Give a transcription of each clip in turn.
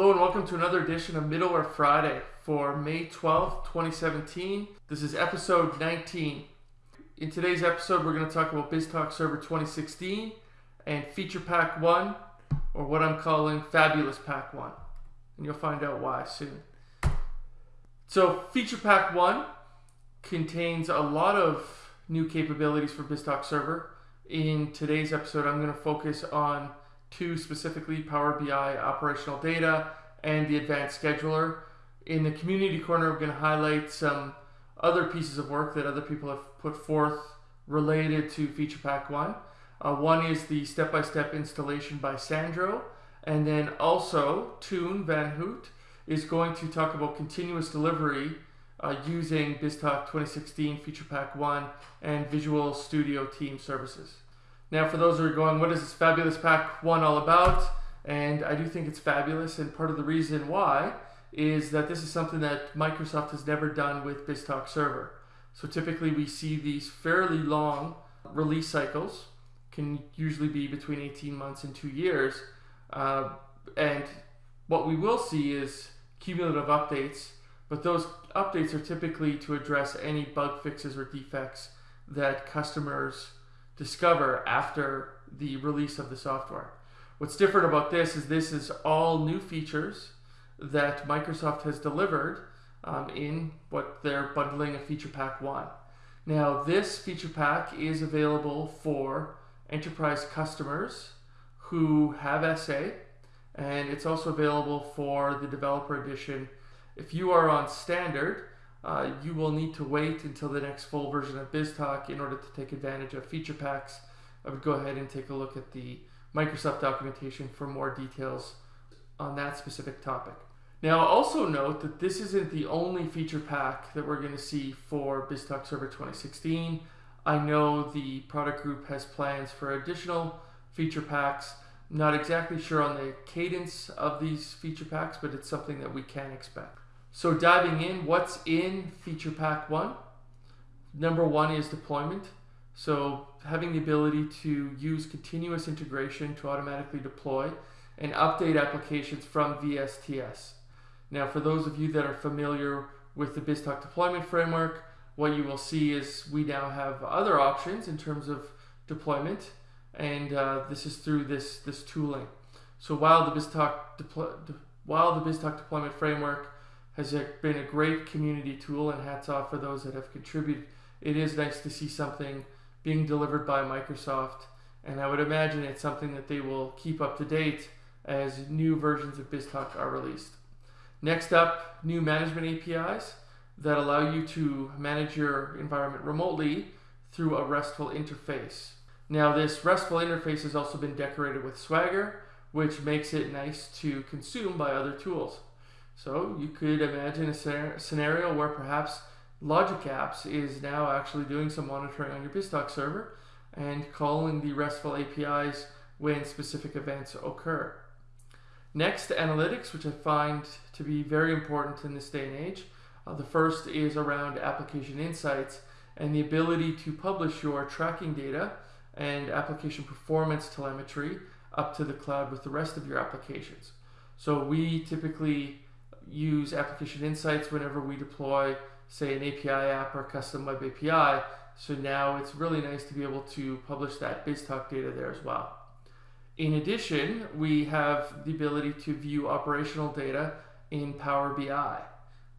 Hello and welcome to another edition of Middleware Friday for May 12th, 2017. This is episode 19. In today's episode, we're going to talk about BizTalk Server 2016 and Feature Pack 1, or what I'm calling Fabulous Pack 1. And you'll find out why soon. So, Feature Pack 1 contains a lot of new capabilities for BizTalk Server. In today's episode, I'm going to focus on two specifically Power BI operational data and the advanced scheduler. In the community corner, we're going to highlight some other pieces of work that other people have put forth related to Feature Pack 1. Uh, one is the step-by-step installation by Sandro, and then also Toon Vanhoutte is going to talk about continuous delivery uh, using BizTalk 2016 Feature Pack 1 and Visual Studio Team services. Now, for those who are going, what is this fabulous pack one all about? And I do think it's fabulous, and part of the reason why is that this is something that Microsoft has never done with BizTalk Server. So typically we see these fairly long release cycles, can usually be between 18 months and two years. Uh, and what we will see is cumulative updates, but those updates are typically to address any bug fixes or defects that customers discover after the release of the software. What's different about this is this is all new features that Microsoft has delivered um, in what they're bundling a feature pack 1. Now this feature pack is available for enterprise customers who have SA and it's also available for the developer edition. If you are on standard, uh, you will need to wait until the next full version of BizTalk in order to take advantage of feature packs. I would go ahead and take a look at the Microsoft documentation for more details on that specific topic. Now, also note that this isn't the only feature pack that we're going to see for BizTalk Server 2016. I know the product group has plans for additional feature packs. Not exactly sure on the cadence of these feature packs, but it's something that we can expect. So diving in, what's in Feature Pack 1? Number one is deployment. So having the ability to use continuous integration to automatically deploy and update applications from VSTS. Now for those of you that are familiar with the BizTalk deployment framework, what you will see is we now have other options in terms of deployment and uh, this is through this, this tooling. So while the BizTalk, while the BizTalk deployment framework has been a great community tool and hats off for those that have contributed. It is nice to see something being delivered by Microsoft and I would imagine it's something that they will keep up to date as new versions of BizTalk are released. Next up, new management APIs that allow you to manage your environment remotely through a RESTful interface. Now this RESTful interface has also been decorated with Swagger, which makes it nice to consume by other tools. So you could imagine a scenario where perhaps Logic Apps is now actually doing some monitoring on your BizTalk server and calling the RESTful APIs when specific events occur. Next, analytics, which I find to be very important in this day and age. Uh, the first is around application insights and the ability to publish your tracking data and application performance telemetry up to the cloud with the rest of your applications. So we typically use application insights whenever we deploy, say, an API app or custom web API. So now it's really nice to be able to publish that BizTalk data there as well. In addition, we have the ability to view operational data in Power BI.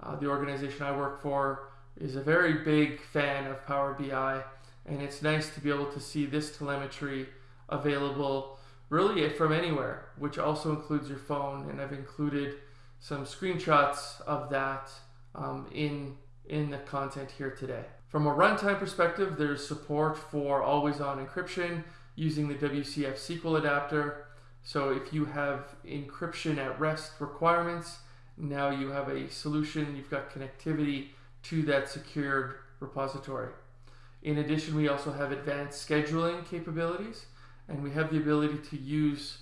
Uh, the organization I work for is a very big fan of Power BI, and it's nice to be able to see this telemetry available really from anywhere, which also includes your phone, and I've included some screenshots of that um, in, in the content here today. From a runtime perspective, there's support for always-on encryption using the WCF SQL adapter. So if you have encryption at rest requirements, now you have a solution, you've got connectivity to that secured repository. In addition, we also have advanced scheduling capabilities, and we have the ability to use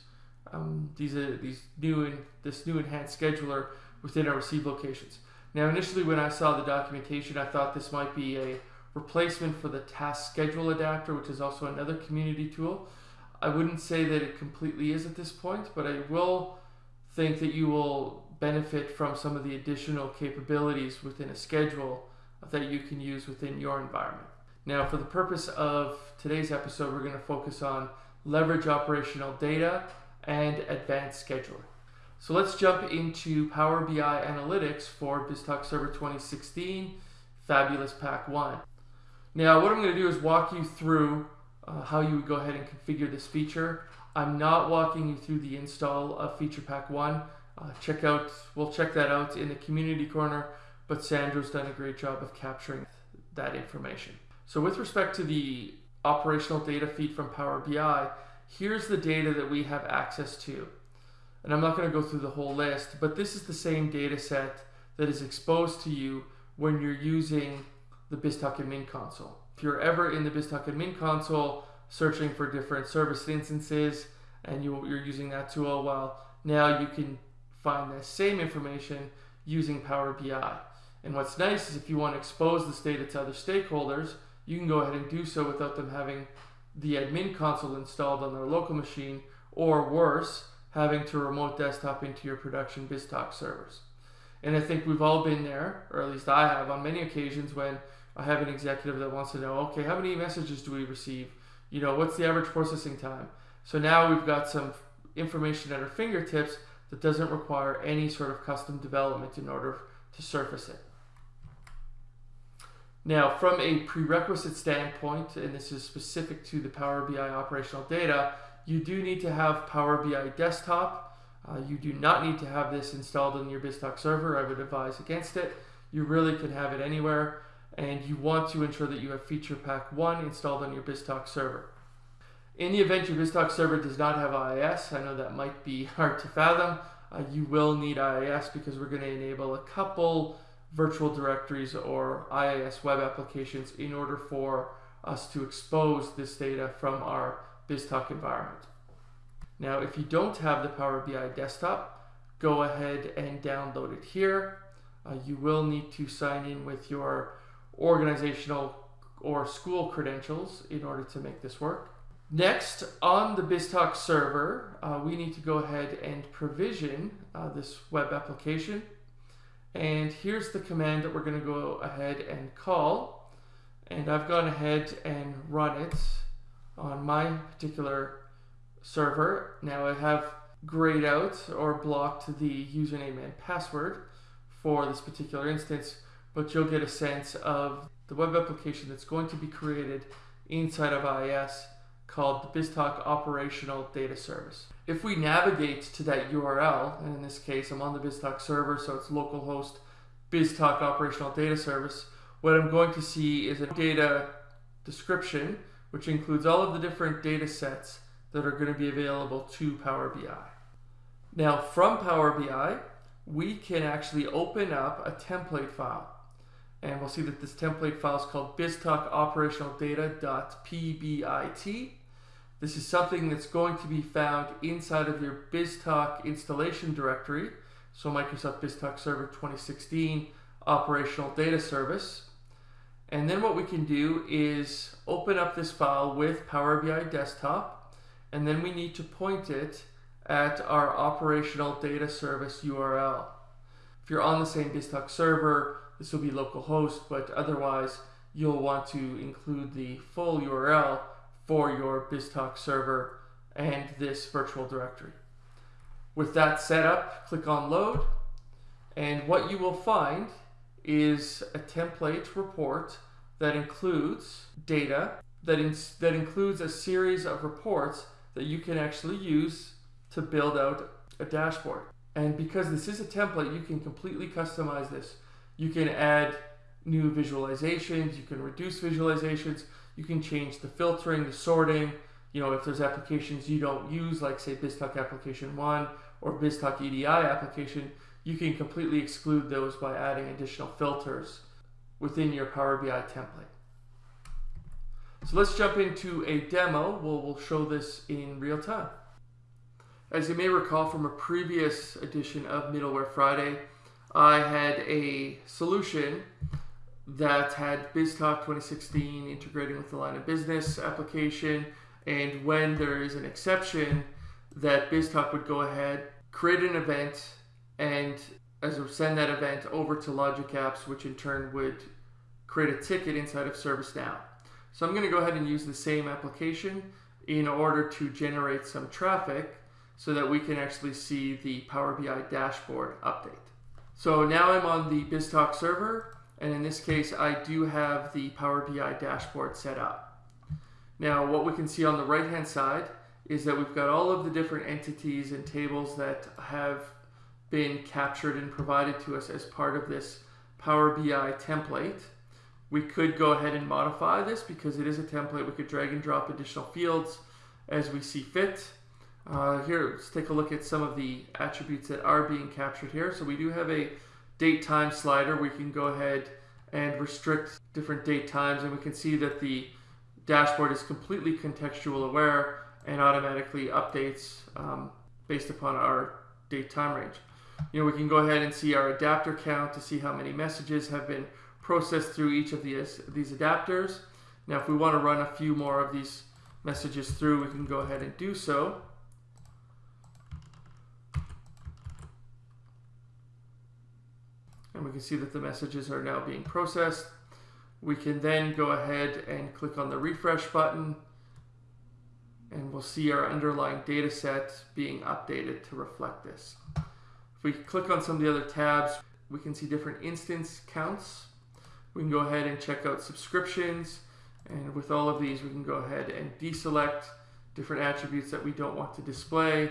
um, these uh, these new and this new enhanced scheduler within our receive locations. Now, initially when I saw the documentation, I thought this might be a replacement for the task schedule adapter, which is also another community tool. I wouldn't say that it completely is at this point, but I will think that you will benefit from some of the additional capabilities within a schedule that you can use within your environment. Now, for the purpose of today's episode, we're going to focus on leverage operational data and advanced scheduling. So let's jump into Power BI Analytics for BizTalk Server 2016 Fabulous Pack 1. Now, what I'm going to do is walk you through uh, how you would go ahead and configure this feature. I'm not walking you through the install of Feature Pack 1. Uh, check out, we'll check that out in the community corner, but Sandro's done a great job of capturing that information. So with respect to the operational data feed from Power BI, here's the data that we have access to. And I'm not going to go through the whole list, but this is the same data set that is exposed to you when you're using the BizTalk admin console. If you're ever in the BizTalk admin console searching for different service instances and you, are using that tool, well, now you can find the same information using Power BI. And what's nice is if you want to expose this data to other stakeholders, you can go ahead and do so without them having the admin console installed on their local machine, or worse, having to remote desktop into your production BizTalk servers. And I think we've all been there, or at least I have, on many occasions when I have an executive that wants to know, okay, how many messages do we receive? You know, what's the average processing time? So now we've got some information at our fingertips that doesn't require any sort of custom development in order to surface it. Now, from a prerequisite standpoint, and this is specific to the Power BI operational data, you do need to have Power BI desktop. Uh, you do not need to have this installed on your BizTalk server. I would advise against it. You really can have it anywhere, and you want to ensure that you have Feature Pack 1 installed on your BizTalk server. In the event your BizTalk server does not have IIS, I know that might be hard to fathom, uh, you will need IIS because we're going to enable a couple virtual directories or IIS web applications in order for us to expose this data from our BizTalk environment. Now, if you don't have the Power BI desktop, go ahead and download it here. Uh, you will need to sign in with your organizational or school credentials in order to make this work. Next, on the BizTalk server, uh, we need to go ahead and provision uh, this web application. And here's the command that we're going to go ahead and call. And I've gone ahead and run it on my particular server. Now I have grayed out or blocked the username and password for this particular instance, but you'll get a sense of the web application that's going to be created inside of IIS called the BizTalk Operational Data Service. If we navigate to that URL, and in this case I'm on the BizTalk server, so it's localhost BizTalk Operational Data Service, what I'm going to see is a data description, which includes all of the different data sets that are going to be available to Power BI. Now from Power BI, we can actually open up a template file. And we'll see that this template file is called BizTalk Operational Data.pbit. This is something that's going to be found inside of your BizTalk installation directory. So Microsoft BizTalk Server 2016 Operational Data Service. And then what we can do is open up this file with Power BI Desktop, and then we need to point it at our operational data service URL. If you're on the same BizTalk server, this will be localhost, but otherwise you'll want to include the full URL for your BizTalk server and this virtual directory. With that set up, click on load, and what you will find is a template report that includes data, that, in, that includes a series of reports that you can actually use to build out a dashboard. And because this is a template, you can completely customize this. You can add new visualizations, you can reduce visualizations, you can change the filtering, the sorting. You know, if there's applications you don't use, like say BizTalk Application 1 or BizTalk EDI application, you can completely exclude those by adding additional filters within your Power BI template. So let's jump into a demo. We'll, we'll show this in real time. As you may recall from a previous edition of Middleware Friday, I had a solution that had BizTalk 2016 integrating with the line of business application. And when there is an exception, that BizTalk would go ahead, create an event and as send that event over to Logic Apps, which in turn would create a ticket inside of ServiceNow. So I'm going to go ahead and use the same application in order to generate some traffic so that we can actually see the Power BI dashboard update. So now I'm on the BizTalk server, and in this case, I do have the Power BI dashboard set up. Now, what we can see on the right-hand side is that we've got all of the different entities and tables that have been captured and provided to us as part of this Power BI template. We could go ahead and modify this because it is a template. We could drag and drop additional fields as we see fit. Uh, here, let's take a look at some of the attributes that are being captured here. So we do have a date time slider. We can go ahead and restrict different date times and we can see that the dashboard is completely contextual aware and automatically updates um, based upon our date time range. You know, we can go ahead and see our adapter count to see how many messages have been processed through each of these, these adapters. Now, if we want to run a few more of these messages through, we can go ahead and do so. And we can see that the messages are now being processed. We can then go ahead and click on the refresh button and we'll see our underlying data set being updated to reflect this. If we click on some of the other tabs, we can see different instance counts. We can go ahead and check out subscriptions. And with all of these, we can go ahead and deselect different attributes that we don't want to display.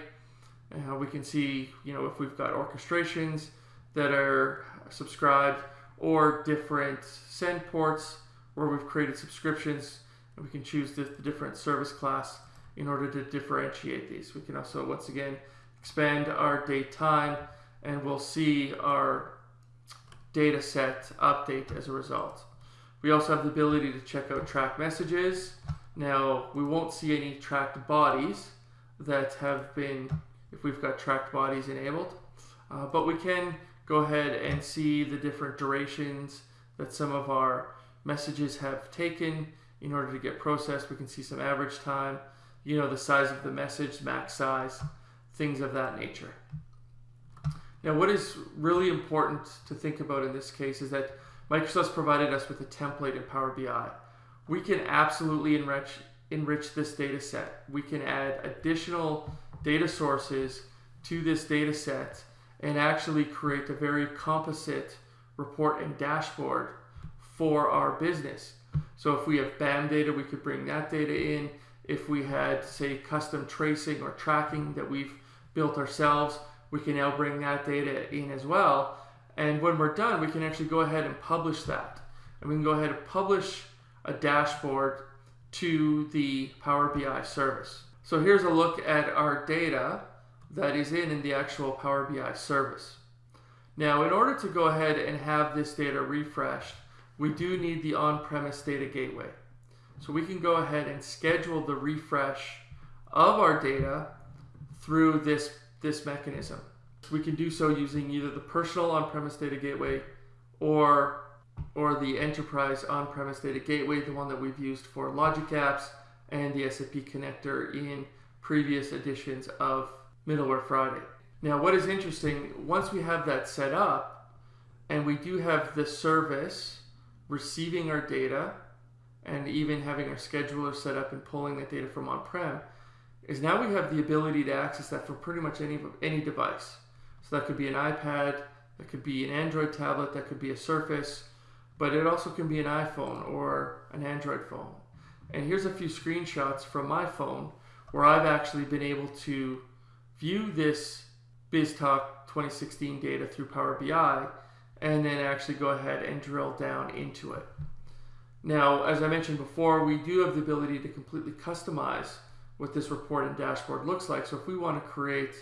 We can see, you know, if we've got orchestrations that are subscribed or different send ports where we've created subscriptions. And we can choose the, the different service class in order to differentiate these. We can also, once again, expand our date time and we'll see our data set update as a result. We also have the ability to check out track messages. Now, we won't see any tracked bodies that have been, if we've got tracked bodies enabled, uh, but we can go ahead and see the different durations that some of our messages have taken in order to get processed. We can see some average time, you know, the size of the message, max size, things of that nature. Now, what is really important to think about in this case is that Microsoft's provided us with a template in Power BI. We can absolutely enrich, enrich this data set. We can add additional data sources to this data set and actually create a very composite report and dashboard for our business. So if we have BAM data, we could bring that data in. If we had, say, custom tracing or tracking that we've built ourselves, we can now bring that data in as well. And when we're done, we can actually go ahead and publish that. And we can go ahead and publish a dashboard to the Power BI service. So here's a look at our data that is in, in the actual Power BI service. Now, in order to go ahead and have this data refreshed, we do need the on-premise data gateway. So we can go ahead and schedule the refresh of our data through this this mechanism. We can do so using either the personal on-premise data gateway or or the enterprise on-premise data gateway, the one that we've used for Logic Apps and the SAP connector in previous editions of Middleware Friday. Now, what is interesting, once we have that set up, and we do have the service receiving our data and even having our scheduler set up and pulling that data from on-prem, is now we have the ability to access that from pretty much any any device. So that could be an iPad, that could be an Android tablet, that could be a Surface, but it also can be an iPhone or an Android phone. And here's a few screenshots from my phone where I've actually been able to view this BizTalk 2016 data through Power BI and then actually go ahead and drill down into it. Now, as I mentioned before, we do have the ability to completely customize what this report and dashboard looks like. So if we want to create,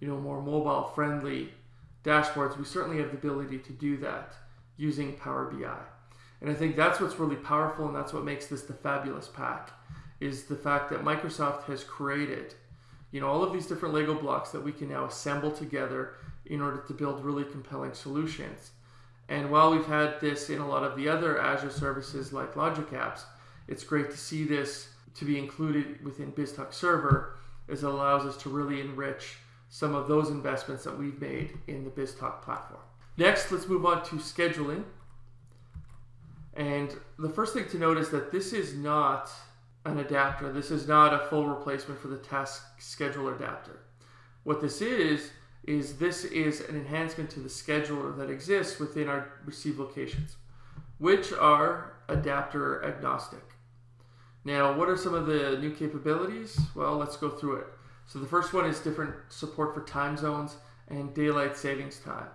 you know, more mobile friendly dashboards, we certainly have the ability to do that using Power BI. And I think that's what's really powerful and that's what makes this the fabulous pack is the fact that Microsoft has created, you know, all of these different Lego blocks that we can now assemble together in order to build really compelling solutions. And while we've had this in a lot of the other Azure services like Logic Apps, it's great to see this to be included within BizTalk Server as it allows us to really enrich some of those investments that we've made in the BizTalk platform. Next, let's move on to scheduling. And the first thing to note is that this is not an adapter. This is not a full replacement for the task scheduler adapter. What this is, is this is an enhancement to the scheduler that exists within our receive locations, which are adapter agnostic. Now, what are some of the new capabilities? Well, let's go through it. So the first one is different support for time zones and daylight savings time.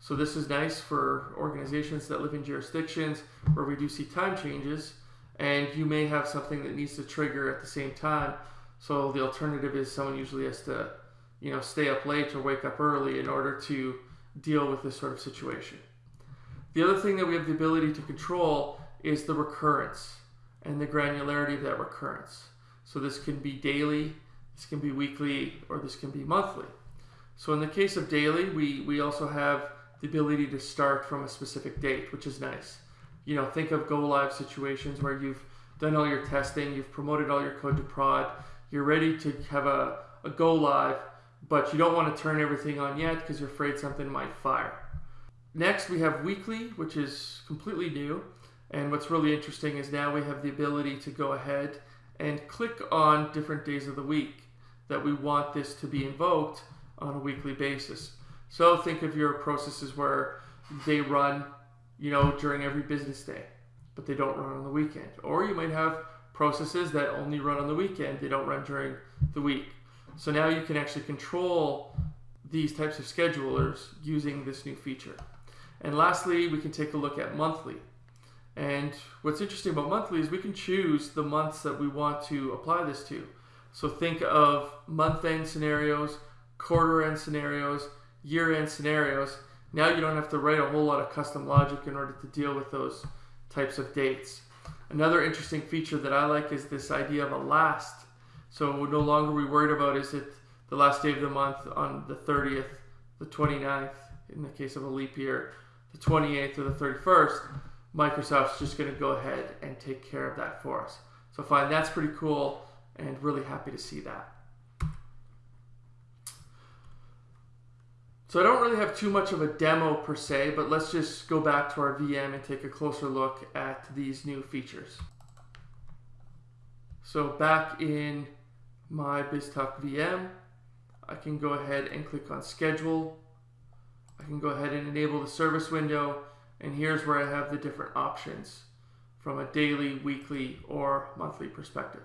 So this is nice for organizations that live in jurisdictions where we do see time changes and you may have something that needs to trigger at the same time. So the alternative is someone usually has to, you know, stay up late or wake up early in order to deal with this sort of situation. The other thing that we have the ability to control is the recurrence and the granularity of that recurrence. So this can be daily, this can be weekly, or this can be monthly. So in the case of daily, we, we also have the ability to start from a specific date, which is nice you know, think of go live situations where you've done all your testing, you've promoted all your code to prod, you're ready to have a, a go live, but you don't want to turn everything on yet because you're afraid something might fire. Next, we have weekly, which is completely new. And what's really interesting is now we have the ability to go ahead and click on different days of the week that we want this to be invoked on a weekly basis. So think of your processes where they run you know, during every business day, but they don't run on the weekend. Or you might have processes that only run on the weekend, they don't run during the week. So now you can actually control these types of schedulers using this new feature. And lastly, we can take a look at monthly. And what's interesting about monthly is we can choose the months that we want to apply this to. So think of month end scenarios, quarter end scenarios, year end scenarios, now you don't have to write a whole lot of custom logic in order to deal with those types of dates. Another interesting feature that I like is this idea of a last. So no longer we worried about is it the last day of the month on the 30th, the 29th, in the case of a leap year, the 28th or the 31st. Microsoft's just going to go ahead and take care of that for us. So I find that's pretty cool and really happy to see that. So I don't really have too much of a demo per se, but let's just go back to our VM and take a closer look at these new features. So back in my BizTalk VM, I can go ahead and click on schedule. I can go ahead and enable the service window and here's where I have the different options from a daily, weekly, or monthly perspective.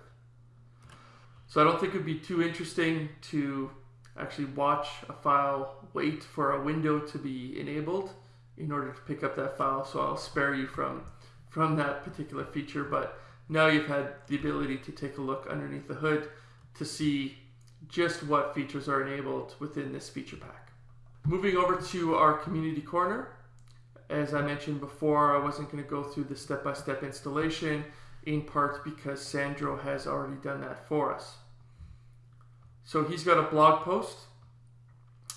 So I don't think it'd be too interesting to actually watch a file, wait for a window to be enabled in order to pick up that file. So I'll spare you from, from that particular feature, but now you've had the ability to take a look underneath the hood to see just what features are enabled within this feature pack. Moving over to our community corner, as I mentioned before, I wasn't going to go through the step-by-step -step installation in part because Sandro has already done that for us. So he's got a blog post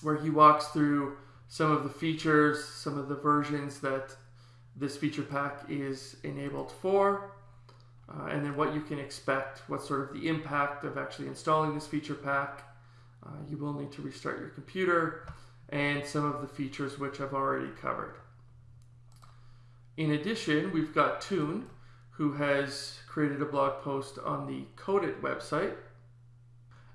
where he walks through some of the features, some of the versions that this feature pack is enabled for, uh, and then what you can expect, what sort of the impact of actually installing this feature pack. Uh, you will need to restart your computer, and some of the features which I've already covered. In addition, we've got Toon, who has created a blog post on the Codit website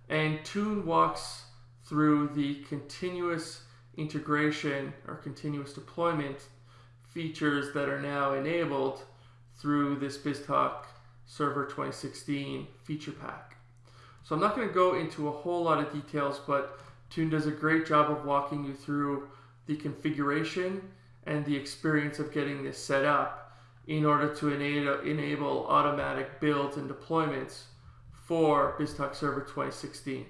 and Toon walks through the continuous integration or continuous deployment features that are now enabled through this BizTalk Server 2016 feature pack. So I'm not going to go into a whole lot of details, but Toon does a great job of walking you through the configuration and the experience of getting this set up in order to enable automatic builds and deployments for BizTalk Server 2016.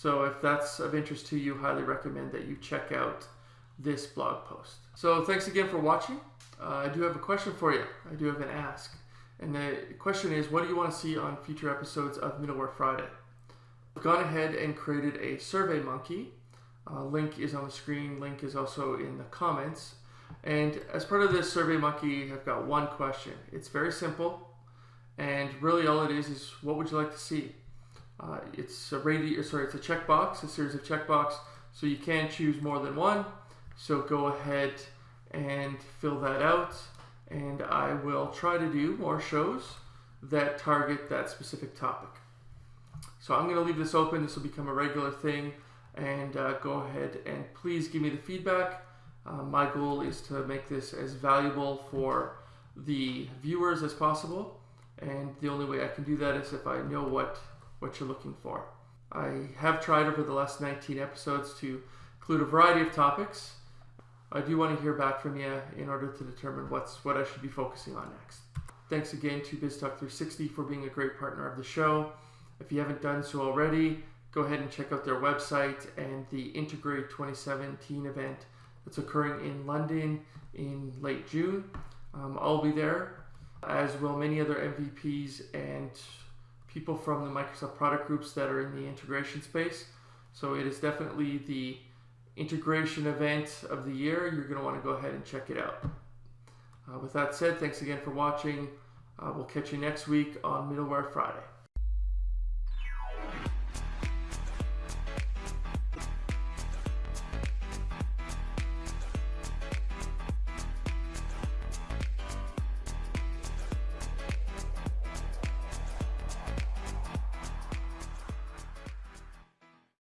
So if that's of interest to you, highly recommend that you check out this blog post. So thanks again for watching. Uh, I do have a question for you. I do have an ask. And the question is, what do you want to see on future episodes of Middleware Friday? I've gone ahead and created a Survey Monkey. Uh, link is on the screen. Link is also in the comments. And as part of this Survey Monkey, I've got one question. It's very simple. And really all it is is what would you like to see? Uh, it's a radio, sorry, it's a checkbox, a series of checkbox, so you can choose more than one. So go ahead and fill that out, and I will try to do more shows that target that specific topic. So I'm going to leave this open. This will become a regular thing, and uh, go ahead and please give me the feedback. Uh, my goal is to make this as valuable for the viewers as possible, and the only way I can do that is if I know what what you're looking for. I have tried over the last 19 episodes to include a variety of topics. I do want to hear back from you in order to determine what's what I should be focusing on next. Thanks again to BizTalk360 for being a great partner of the show. If you haven't done so already, go ahead and check out their website and the Integrate 2017 event that's occurring in London in late June. Um, I'll be there, as will many other MVPs and people from the Microsoft product groups that are in the integration space. So it is definitely the integration event of the year. You're going to want to go ahead and check it out. Uh, with that said, thanks again for watching. Uh, we'll catch you next week on Middleware Friday.